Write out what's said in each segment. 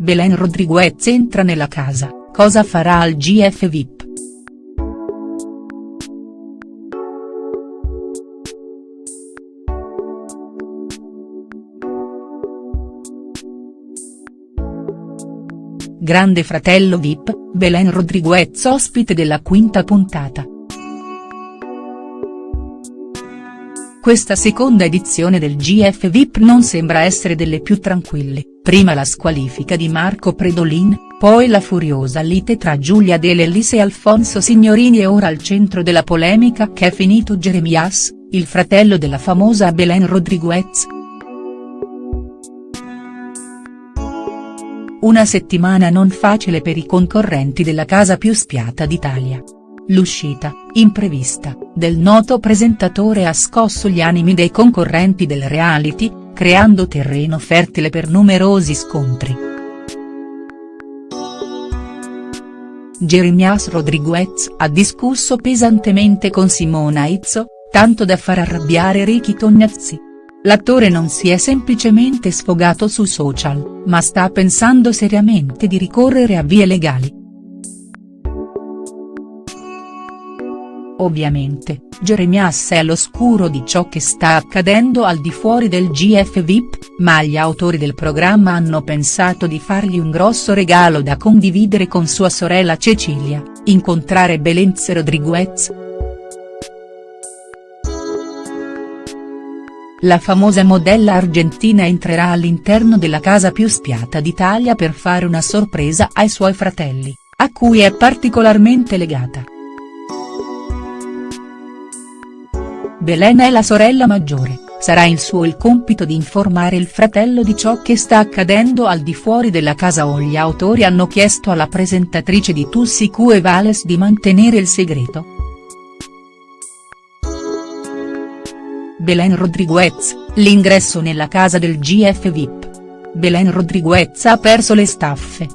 Belen Rodriguez entra nella casa, cosa farà al GF VIP?. Grande fratello Vip, Belen Rodriguez ospite della quinta puntata. Questa seconda edizione del GF VIP non sembra essere delle più tranquille, prima la squalifica di Marco Predolin, poi la furiosa lite tra Giulia De Lellis e Alfonso Signorini e ora al centro della polemica che è finito Jeremias, il fratello della famosa Belen Rodriguez. Una settimana non facile per i concorrenti della casa più spiata d'Italia. L'uscita, imprevista, del noto presentatore ha scosso gli animi dei concorrenti del reality, creando terreno fertile per numerosi scontri. Jeremias Rodriguez ha discusso pesantemente con Simona Izzo, tanto da far arrabbiare Ricky Tognazzi. L'attore non si è semplicemente sfogato su social, ma sta pensando seriamente di ricorrere a vie legali. Ovviamente, Jeremias è all'oscuro di ciò che sta accadendo al di fuori del GF VIP, ma gli autori del programma hanno pensato di fargli un grosso regalo da condividere con sua sorella Cecilia, incontrare Belenz Rodriguez, La famosa modella argentina entrerà all'interno della casa più spiata d'Italia per fare una sorpresa ai suoi fratelli, a cui è particolarmente legata. Belen è la sorella maggiore, sarà il suo il compito di informare il fratello di ciò che sta accadendo al di fuori della casa o gli autori hanno chiesto alla presentatrice di Tussi Cue Vales di mantenere il segreto?. Belen Rodriguez, l'ingresso nella casa del GF VIP. Belen Rodriguez ha perso le staffe.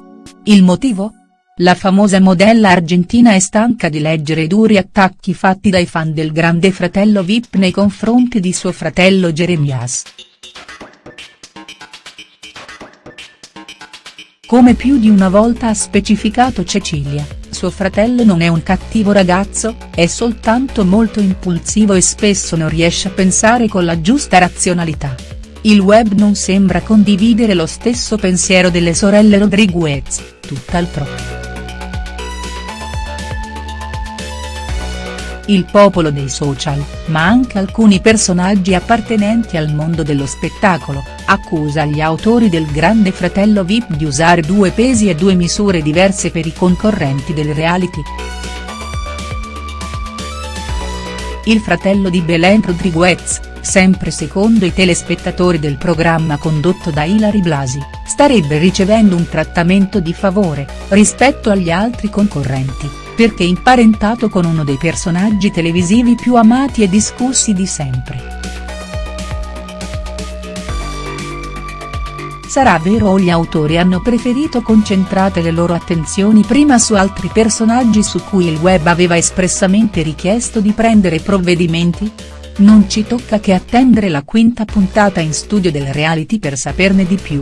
Il motivo? La famosa modella argentina è stanca di leggere i duri attacchi fatti dai fan del grande fratello Vip nei confronti di suo fratello Jeremias. Come più di una volta ha specificato Cecilia, suo fratello non è un cattivo ragazzo, è soltanto molto impulsivo e spesso non riesce a pensare con la giusta razionalità. Il web non sembra condividere lo stesso pensiero delle sorelle Rodriguez, tutt'al il popolo dei social, ma anche alcuni personaggi appartenenti al mondo dello spettacolo, accusa gli autori del Grande Fratello Vip di usare due pesi e due misure diverse per i concorrenti del reality. Il fratello di Belen Rodriguez, sempre secondo i telespettatori del programma condotto da Ilari Blasi, starebbe ricevendo un trattamento di favore, rispetto agli altri concorrenti perché imparentato con uno dei personaggi televisivi più amati e discussi di sempre. Sarà vero o gli autori hanno preferito concentrate le loro attenzioni prima su altri personaggi su cui il web aveva espressamente richiesto di prendere provvedimenti? Non ci tocca che attendere la quinta puntata in studio del reality per saperne di più.